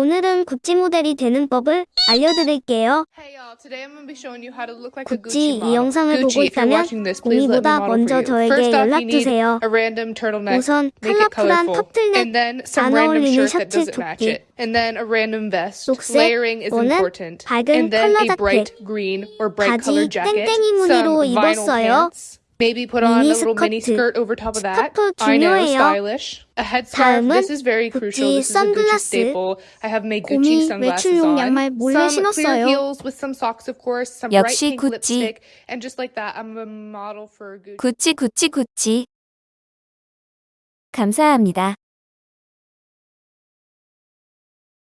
오늘은 구찌 모델이 되는 법을 알려드릴게요. 구찌 이. 영상을 보고 있다면 공이보다 먼저. 저에게 연락주세요. 우선 컬러풀한 some 안 어울리는 셔츠 조끼. 녹색 또는. 밝은 컬러 자켓, 바지. 땡땡이 무늬로 입었어요. Maybe put on a little mini skirt over top of that. I know, stylish. A headscarf. This is very crucial. This is a Gucci staple. I have made Gucci sunglasses on. Some clear heels with some socks, of course. Some bright pink lipstick. And just like that, I'm a model for Gucci. 구찌 구찌 구찌. 감사합니다.